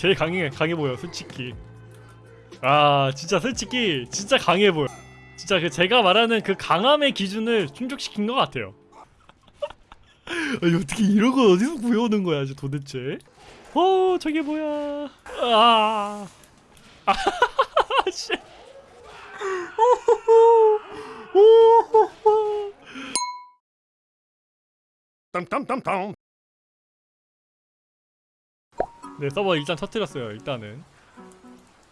제일 강해 강해 보여 솔직히. 아 진짜 솔직히 진짜 강해 보여. 진짜 그 제가 말하는 그 강함의 기준을 충족시킨 것 같아요. 아니 어떻게 이런 걸 어디서 구해오는 거야 저 도대체? 어 저게 뭐야? 아. 아, 씨. 땀땀땀땀 네 서버 일단 터뜨렸어요 일단은.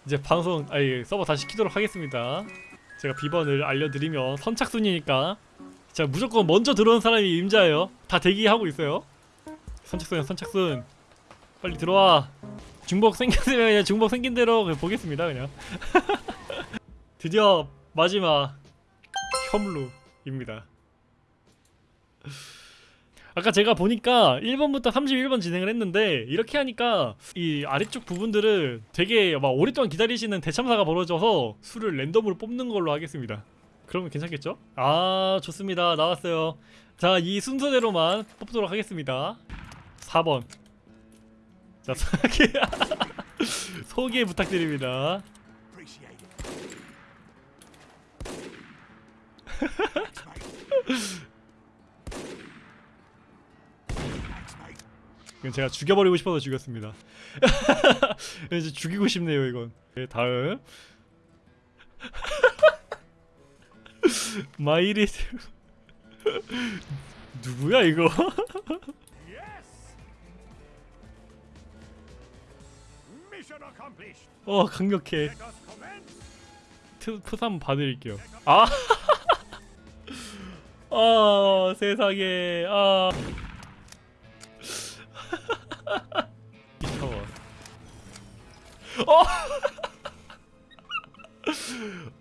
이제 방송 아니 서버 다시 키도록 하겠습니다. 제가 비번을 알려드리면 선착순이니까. 자 무조건 먼저 들어온 사람이 임자예요. 다 대기하고 있어요. 선착순 선착순. 빨리 들어와. 중복 생겼으면 그냥 중복 생긴 대로 그냥 보겠습니다 그냥. 드디어 마지막 혐루입니다 아까 제가 보니까 1번부터 31번 진행을 했는데 이렇게 하니까 이 아래쪽 부분들을 되게 막 오랫동안 기다리시는 대참사가 벌어져서 수를 랜덤으로 뽑는 걸로 하겠습니다. 그러면 괜찮겠죠? 아 좋습니다. 나왔어요. 자 이 순서대로만 뽑도록 하겠습니다. 4번. 자 소개. 소개 부탁드립니다 이건 제가 죽여버리고 싶어서 죽였습니다. 이제 죽이고 싶네요 이건. 네, 다음. 마이리스 누구야 이거. 어 강력해. 푸삼 봐드릴게요. 아! 아, 세상에. 아 이타워 어!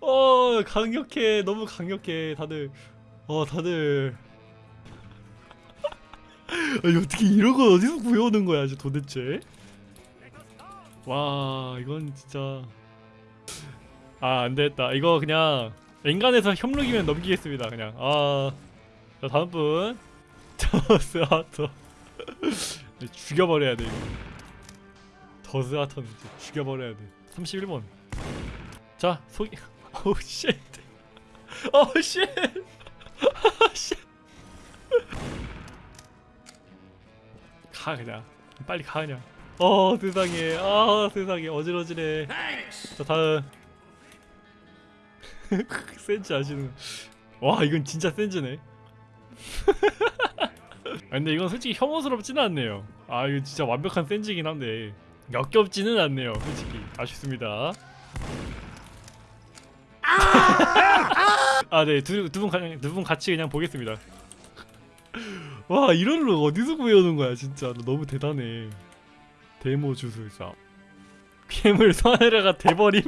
어 강력해. 너무 강력해. 다들. 어 다들. 아니 어떻게 이런 걸 어디서 구해오는 거야 저 도대체? 와 이건 진짜. 아 안되겠다. 이거 그냥 엔간에서 협력이면 넘기겠습니다 그냥. 아 자 다음 분. 더스하터 죽여버려야 돼 이거. 진짜 죽여버려야 돼. 31번. 자 소개. 오우 쉣 오우 쉣 가 그냥. 빨리 가 그냥. 어 세상에. 아 세상에. 어지러지네 자 다음. 센즈 아시는 와 이건 진짜 센즈네. 아, 근데 이건 솔직히 혐오스럽지는 않네요. 아 이거 진짜 완벽한 센즈긴 한데 역겹지는 않네요 솔직히. 아쉽습니다. 아네두두분 두분 같이 그냥 보겠습니다. 와 이런 룩 어디서 구해오는 거야 진짜. 너 너무 대단해. 데모 주술사. 괴물 서해라가 돼버림.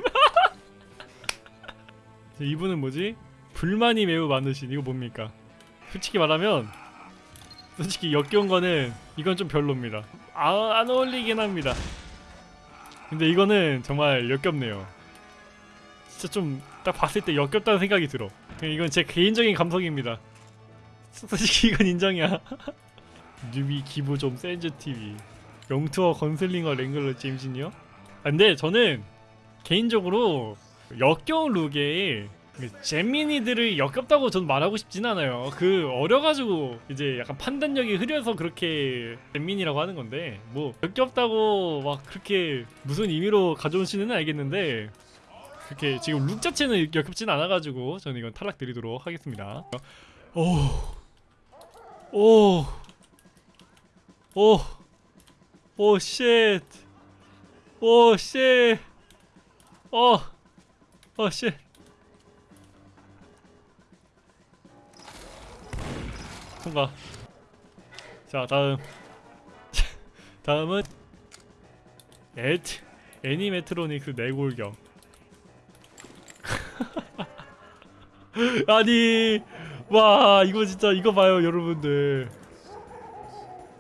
이분은 뭐지? 불만이 매우 많으신 이거 뭡니까? 솔직히 말하면 솔직히 역겨운 거는 이건 좀 별로입니다. 아, 안 어울리긴 합니다. 근데 이거는 정말 역겹네요. 진짜 좀 딱 봤을 때 역겹다는 생각이 들어. 이건 제 개인적인 감성입니다. 솔직히 이건 인정이야. 뉴비 기부 좀 센즈TV 영투어 건슬링어 랭글러 제임진이요? 아, 근데 저는 개인적으로 역겨운 룩에 그 재민이들을 역겹다고 전 말하고 싶진 않아요. 그 어려가지고 이제 약간 판단력이 흐려서 그렇게 재민이라고 하는 건데 뭐 역겹다고 막 그렇게 무슨 의미로 가져오시는 알겠는데 그렇게 지금 룩 자체는 역겹진 않아가지고 저는 이건 탈락 드리도록 하겠습니다. 오 오, 오, 오, 쉣, 오, 쉣, 어, 어, 쉣. 통과. 자, 다음. 다음은 에트 애니메트로닉스 내골경. 아니, 와 이거 진짜 이거 봐요 여러분들.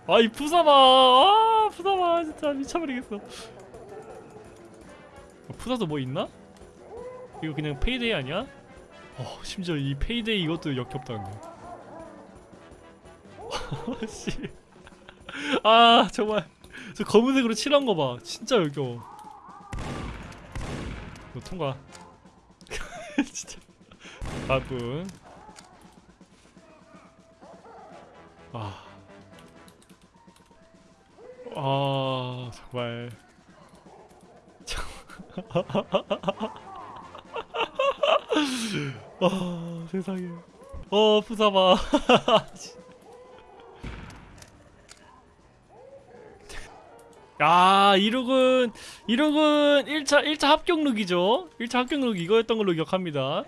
아이 프사 봐, 아 프사 봐 진짜 미쳐버리겠어. 어, 프사도 뭐 있나? 이거 그냥 페이데이 아니야? 어 심지어 이 페이데이 이것도 역겹다 근데 씨. 아 정말 저 검은색으로 칠한 거 봐. 진짜 역겨워. 너 통과. 진짜. 바쁜. 아. 아, 정말. 아, 세상에. 어, 부사봐. 야, 이 룩은 이 룩은 1차 1차 합격 룩이죠. 1차 합격 룩 이거였던 걸로 기억합니다.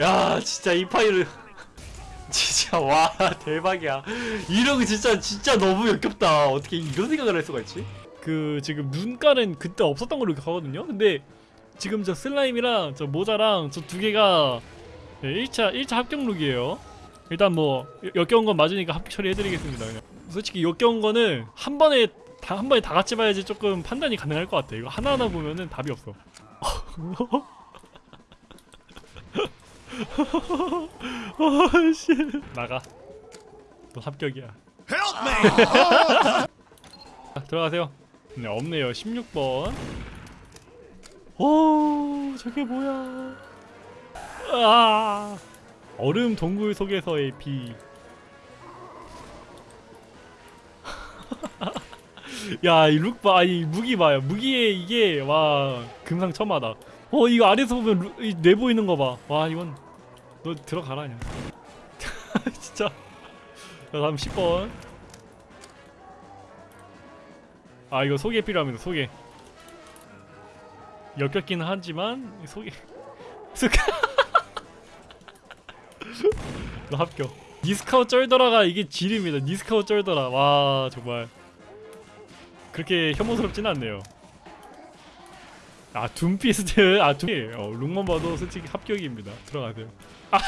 야, 진짜 이 파이로 진짜 와, 대박이야. 이 룩은 진짜 진짜 너무 역겹다. 어떻게 이런 생각을 할 수가 있지? 그 지금 눈가는 그때 없었던 걸로 기억하거든요. 근데 지금 저 슬라임이랑 저 모자랑 저 두 개가 네, 1차 1차 합격 룩이에요. 일단 뭐 역- 역겨운 건 맞으니까 합격 처리해드리겠습니다. 그냥. 솔직히 역겨운 거는 한 번에 다 한 번에 다 같이 봐야지 조금 판단이 가능할 것 같아. 이거 하나 하나 보면은 답이 없어. 아씨 나가. 너 합격이야. 자, 들어가세요. 네 없네요. 16번. 오 저게 뭐야? 아 얼음 동굴 속에서의 비. 야, 이 룩 봐, 아니 무기 봐요. 무기에 이게 와 금상첨화다. 어, 이거 아래서 보면 루, 이, 내 보이는 거 봐. 와, 이건 너 들어가라 그냥. 진짜. 자, 다음 10번. 아, 이거 소개 필요합니다. 소개. 역겹기는 하지만 소개. 너 합격. 니스카우 쩔더라가 이게 질입니다. 니스카우 쩔더라. 와 정말 그렇게 혐오스럽진 않네요. 아 둠피스트 아 둠. 어, 룩만 봐도 솔직히 합격입니다. 들어가세요. 아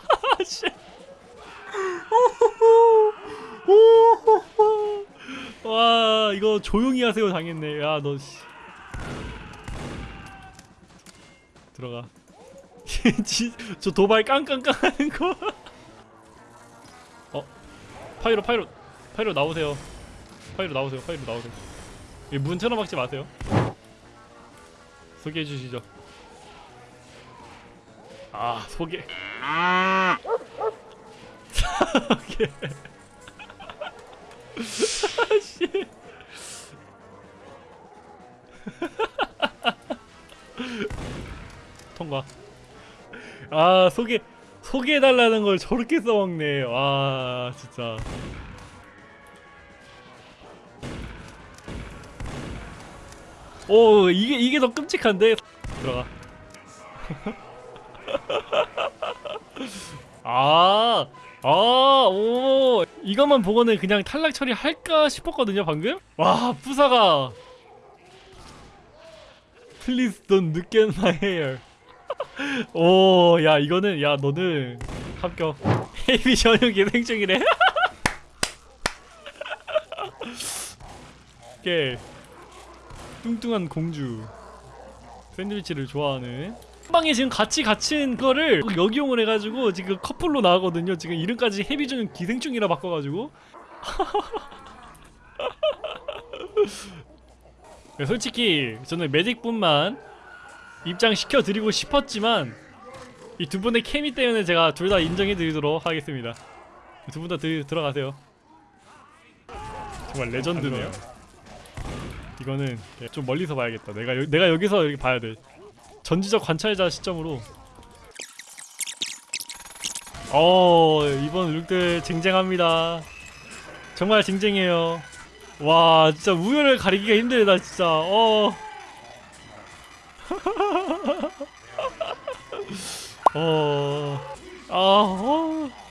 씨. 와 이거 조용히 하세요 당했네. 야너 씨. 들어가. 지- 저 도발 깡깡깡 하는 거. 어 파이로 파이로 파이로 나오세요. 파이로 나오세요. 파이로 나오세요. 이문 틀어막지 마세요. 소개해 주시죠. 아 소개. 소개. 씨. 통과. 아 소개 소개해달라는 걸 저렇게 써먹네. 와 진짜. 오 이게 이게 더 끔찍한데 들어가. 아, 아, 오, 이것만 보고는 그냥 탈락 처리할까 싶었거든요, 방금? 와, 부사가. Please don't look at my hair. 오, 야, 이거는, 야, 너는 합격. 헤이비 전용 예생충이래. 깨. 뚱뚱한 공주. 샌드위치를 좋아하는. 한 방에 지금 같이 갇힌 거를 역이용을 해가지고 지금 커플로 나가거든요. 지금 이름까지 헤비 중 기생충이라 바꿔가지고. 네, 솔직히 저는 매직분만 입장시켜 드리고 싶었지만 이 두 분의 케미 때문에 제가 둘 다 인정해 드리도록 하겠습니다. 두 분 다 들어가세요. 정말 레전드네요. 이거는 좀 멀리서 봐야겠다. 내가 여, 내가 여기서 이렇게 봐야 돼. 전지적 관찰자 시점으로. 어 이번 룩들 쟁쟁합니다. 정말 쟁쟁해요. 와 진짜 우열을 가리기가 힘들다 진짜. 어. 어. 아. 어.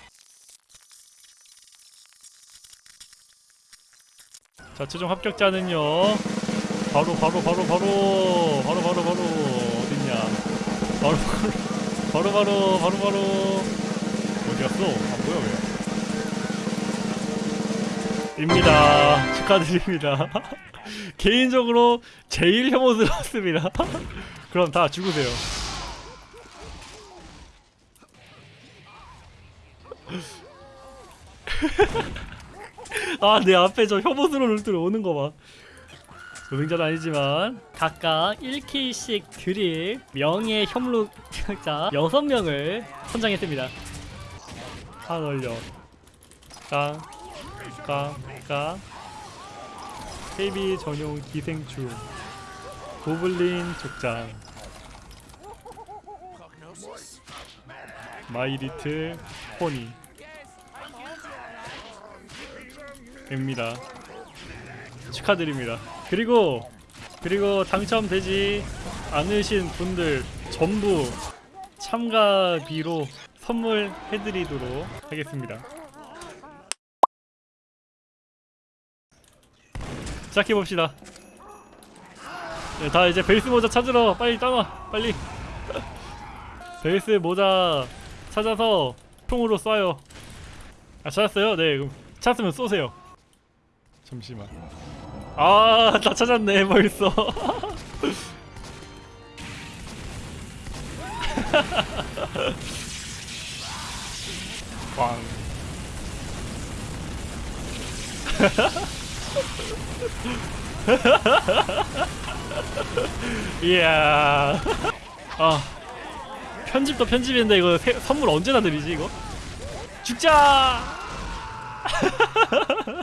자 최종 합격자는요. 바로 바로 바로 바로 바로 바로 바로 어딨냐? 바로 바로 바로 바로 바로 바로 어디 갔어? 아 뭐야 왜? 입니다. 축하드립니다. 개인적으로 제일 혐오스럽습니다. 그럼 다 죽으세요. 아 내 앞에 저 혐오스러운 울들 오는 거봐. 노동자는 아니지만 각각 1킬씩 드릴 명예 협력자 6명을 선정했습니다. 한 얼려. 깡깡깡 헤비 전용 기생충. 고블린 족장. 마이리틀 포니 입니다. 축하드립니다. 그리고 그리고 당첨되지 않으신 분들 전부 참가비로 선물해드리도록 하겠습니다. 시작해봅시다. 네, 다 이제 베이스 모자 찾으러 빨리 따놔 빨리. 베이스 모자 찾아서 총으로 쏴요. 아 찾았어요? 네 그럼 찾았으면 쏘세요 잠시만. 아 다 찾았네 벌써. 꽝. 이야. 아 편집도 편집인데 이거 세- 선물 언제나 드리지 이거? 죽자